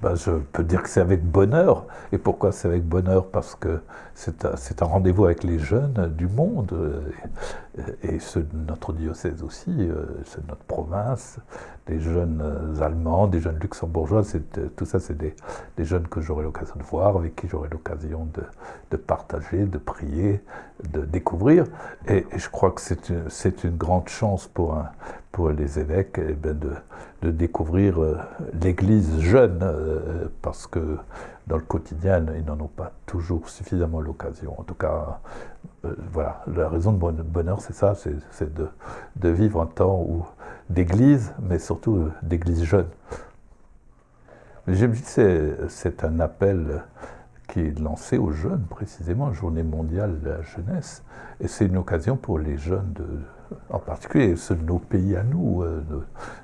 ben, je peux dire que c'est avec bonheur. Et pourquoi c'est avec bonheur? Parce que c'est un, rendez-vous avec les jeunes du monde, et, ceux de notre diocèse aussi, ceux de notre province, des jeunes Allemands, des jeunes luxembourgeois, tout ça c'est des, jeunes que j'aurai l'occasion de voir, avec qui j'aurai l'occasion de, partager, de prier, de découvrir. Et, je crois que c'est une, grande chance pour, les évêques eh ben, de, de, découvrir euh, l'Église jeune, euh, parce que dans le quotidien, ils n'en ont pas toujours suffisamment l'occasion. En tout cas, euh, voilà, la raison de bonheur, c'est ça, c'est de, vivre un temps d'église, mais surtout d'église jeune. Me dis que c'est un appel qui est lancé aux jeunes, précisément, Journée mondiale de la jeunesse, et c'est une occasion pour les jeunes de, en particulier ceux de nos pays à nous, euh,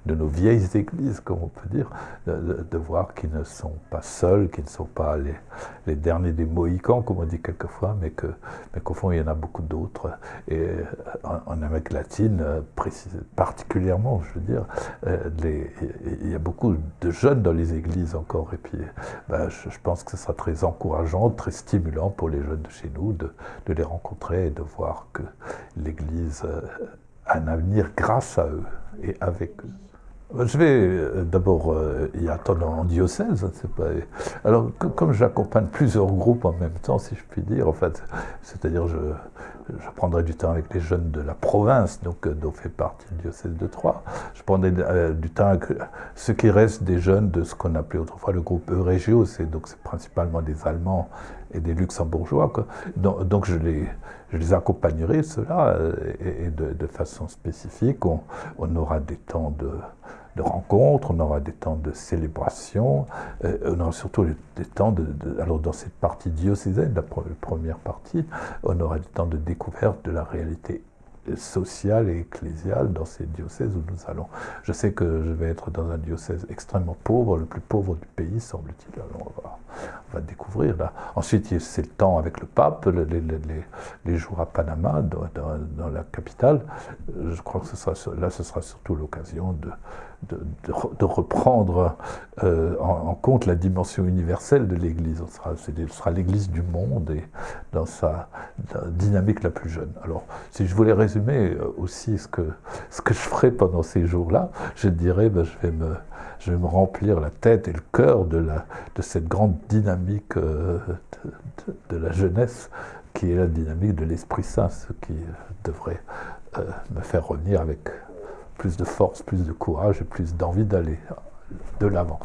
de, nos vieilles églises, comme on peut dire, de, voir qu'ils ne sont pas seuls, qu'ils ne sont pas les, derniers des Mohicans, comme on dit quelquefois, mais qu'au mais fond, il y en a beaucoup d'autres. Et euh, en, Amérique latine, euh, particulièrement, je veux dire, il y a beaucoup de jeunes dans les églises encore, et puis ben, je, pense que ce sera très encourageant, très stimulant pour les jeunes de chez nous de les rencontrer et de voir que l'Église un avenir grâce à eux et avec eux. Je vais euh, d'abord euh, y attendre en diocèse. Alors, comme j'accompagne plusieurs groupes en même temps, si je puis dire, en fait, c'est-à-dire je, je prendrai du temps avec les jeunes de la province, donc euh, dont fait partie le diocèse de Troyes. Je prendrai du temps avec ce qui reste des jeunes de ce qu'on appelait autrefois le groupe Eurégio, c'est donc principalement des Allemands et des Luxembourgeois. Donc, je les accompagnerai, cela, et, de, façon spécifique. On aura des temps de de rencontres, on aura des temps de célébration, euh, on aura surtout des temps de, Alors dans cette partie diocésaine, la première partie, on aura des temps de découverte de la réalité sociale et ecclésiale dans ces diocèses où nous allons. Je sais que je vais être dans un diocèse extrêmement pauvre, le plus pauvre du pays, semble-t-il. On va, on va découvrir là. Ensuite, c'est le temps avec le pape, les, jours à Panama, dans, la capitale. Je crois que là, ce sera surtout l'occasion de, reprendre euh, en, compte la dimension universelle de l'Église. Ce sera l'Église du monde et dans sa dynamique la plus jeune. Alors, si je voulais résumer euh, aussi ce que, ce que je ferai pendant ces jours-là, je dirais, ben, je, vais me, je vais me remplir la tête et le cœur de, cette grande dynamique euh, de, la jeunesse qui est la dynamique de l'Esprit Saint, ce qui devrait me faire revenir avec plus de force, plus de courage et plus d'envie d'aller de l'avant.